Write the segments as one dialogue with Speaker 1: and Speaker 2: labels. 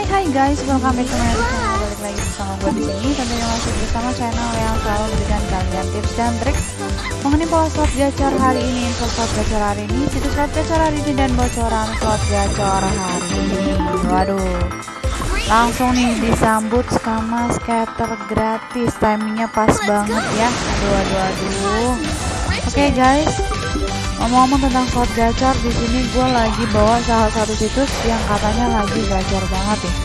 Speaker 1: Hai hai guys, welcome back to my channel. Balik lagi bersama gue di sini. Tentunya masih bersama channel yang selalu memberikan kalian tips dan trik mengenai pola slot gacor hari ini, info slot gacor hari ini, situs slot gacor hari ini dan bocoran slot gacor hari ini. Waduh, langsung nih disambut sama scatter gratis, timingnya pas banget ya. Aduh aduh aduh. Oke okay, guys, Ngomong-ngomong tentang slot gacor, di sini gue lagi bawa salah satu situs yang katanya lagi gacor banget nih.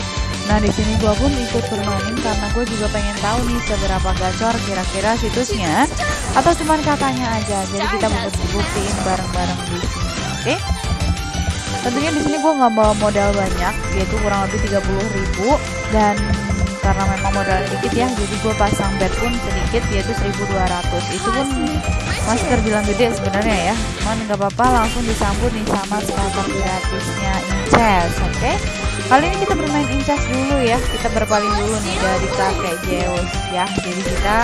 Speaker 1: Nah di sini gue pun ikut bermain karena gue juga pengen tahu nih seberapa gacor kira-kira situsnya atau cuman katanya aja. Jadi kita mau buktiin bareng-bareng di sini, oke? Okay? Tentunya di sini gue nggak bawa modal banyak, yaitu kurang lebih 30.000 dan karena memang modal dikit ya jadi gue pasang bet pun sedikit yaitu 1200 itu pun masih terbilang gede sebenarnya ya. Cuman nggak apa-apa langsung disambut nih sama starter gratisnya Inces oke? Okay? kali ini kita bermain Inces dulu ya. Kita berpaling dulu nih dari kakek Zeus ya. Jadi kita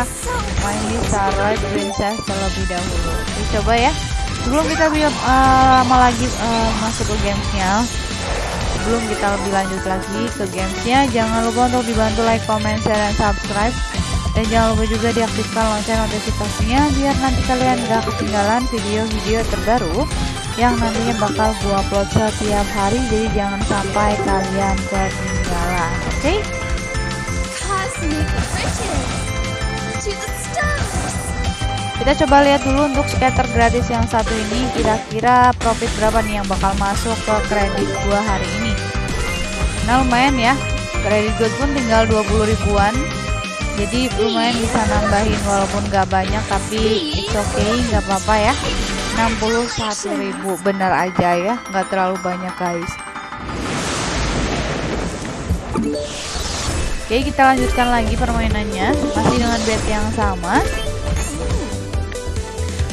Speaker 1: main di Starlight Princess terlebih dahulu. Coba ya. Sebelum kita uh, lama lagi uh, masuk ke gamesnya sebelum kita lebih lanjut lagi ke gamesnya jangan lupa untuk dibantu like, comment, share, dan subscribe. Dan jangan lupa juga diaktifkan lonceng notifikasinya biar nanti kalian gak ketinggalan video-video terbaru yang nantinya bakal gua upload setiap hari. Jadi jangan sampai kalian ketinggalan oke? Okay? Kita coba lihat dulu untuk scatter gratis yang satu ini kira-kira profit berapa nih yang bakal masuk ke kredit gua hari ini? Nah lumayan ya. Kredit gua pun tinggal 20 ribuan. Jadi lumayan bisa nambahin walaupun gak banyak tapi it's okay gak apa-apa ya. 61 ribu bener aja ya. Nggak terlalu banyak guys. Oke kita lanjutkan lagi permainannya. Masih dengan bet yang sama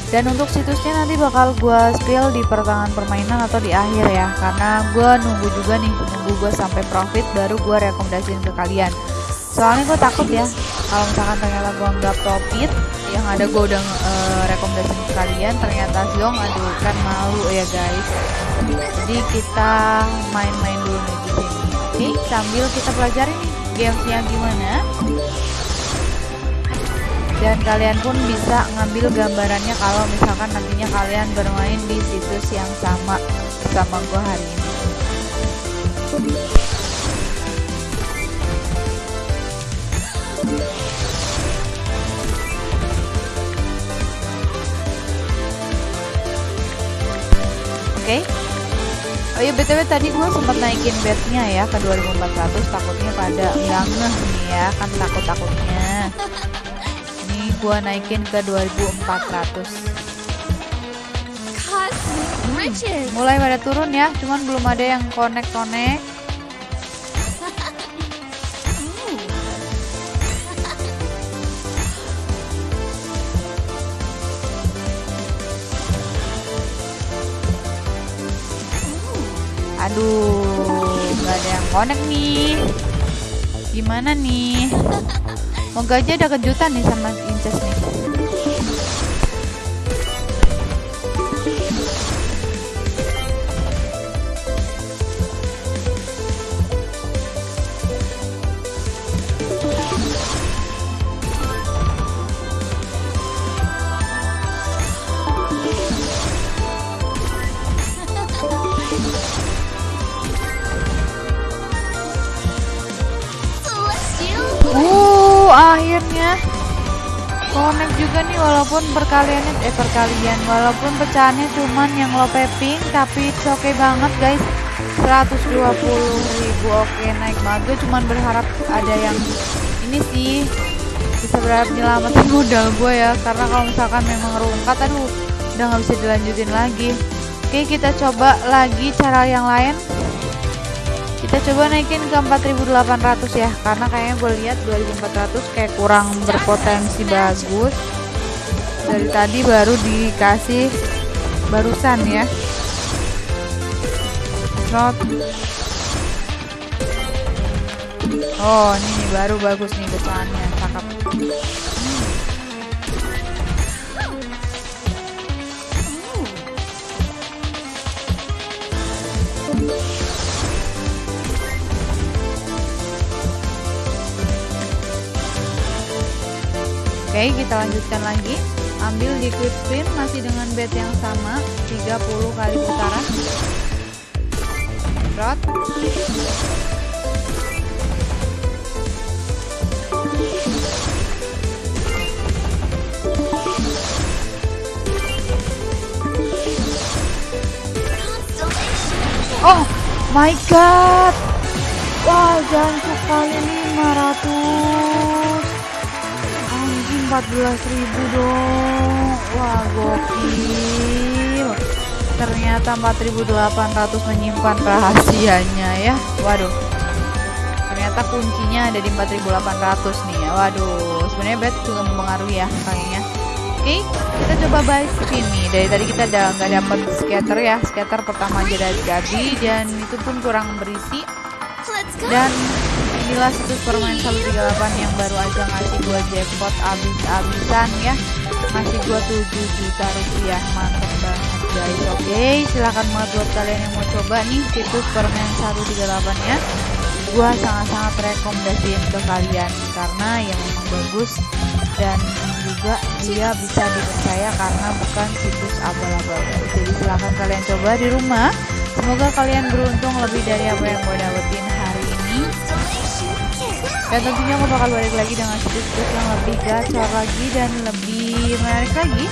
Speaker 1: dan untuk situsnya nanti bakal gue spill di pertengahan permainan atau di akhir ya. Karena gue nunggu juga nih nunggu gue sampai profit baru gue rekomendasiin ke kalian. Soalnya gue takut ya kalau misalkan ternyata gue nggak profit yang ada gue udah uh, rekomendasiin ke kalian ternyata zong aduh kan malu ya guys. Jadi kita main-main dulu nih di sini. Oke sambil kita pelajari nih gamesnya gimana dan kalian pun bisa ngambil gambarannya kalau misalkan nantinya kalian bermain di situs yang sama sama gue hari ini Oke okay. Oh iya btw tadi gue sempat naikin bednya ya ke 2400 takutnya pada ngeh nih ya kan takut-takutnya gua naikin ke 2400 hmm, mulai pada turun ya cuman belum ada yang connect-connect Aduh, nggak ada yang connect nih. Gimana nih? Moga aja ada kejutan nih sama Inces nih. Juga nih walaupun perkaliannya eh perkalian walaupun pecahannya cuman yang low ping tapi it's okay banget guys. 120.000 oke naik. Banget gue cuman berharap ada yang ini sih bisa berharap nyelamatin modal gue ya karena kalau misalkan memang rungkat aduh udah nggak bisa dilanjutin lagi. Oke kita coba lagi cara yang lain kita coba naikin ke 4800 ya karena kayaknya gue lihat 2400 kayak kurang berpotensi bagus. Dari tadi baru dikasih barusan ya. Not oh ini baru bagus nih depannya cakep oke kita lanjutkan lagi. Ambil di quick spin masih dengan bet yang sama 30 kali putaran Rot. Oh my god. Wah jancuk kali 500 Anjing 14 ribu dong. Wah gokil. Ternyata 4800 menyimpan rahasianya ya. Waduh. Ternyata kuncinya ada di 4800 nih ya. Waduh sebenarnya bet juga mempengaruhi ya kayaknya. Oke, okay, kita coba buy spin nih. Dari tadi kita udah nggak dapat scatter ya. Scatter pertama aja dari jadi dan itu pun kurang berisi. Dan inilah situs permain 138 yang baru aja ngasih gua jackpot abis-abisan ya. Ngasih gua 7 juta rupiah. Mantap banget guys. Oke, okay, silahkan banget buat kalian yang mau coba nih situs permain 138 ya. Gua sangat-sangat rekomendasiin ke kalian karena yang memang bagus dan juga dia bisa dipercaya karena bukan situs abal-abal jadi silahkan kalian coba di rumah semoga kalian beruntung lebih dari apa yang gue dapetin dan tentunya aku bakal balik lagi dengan situs-situs yang lebih gacor lagi dan lebih menarik lagi.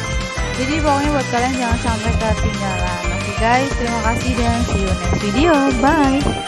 Speaker 1: Jadi pokoknya buat kalian jangan sampai ketinggalan. Oke okay guys, terima kasih dan see you next video. Bye!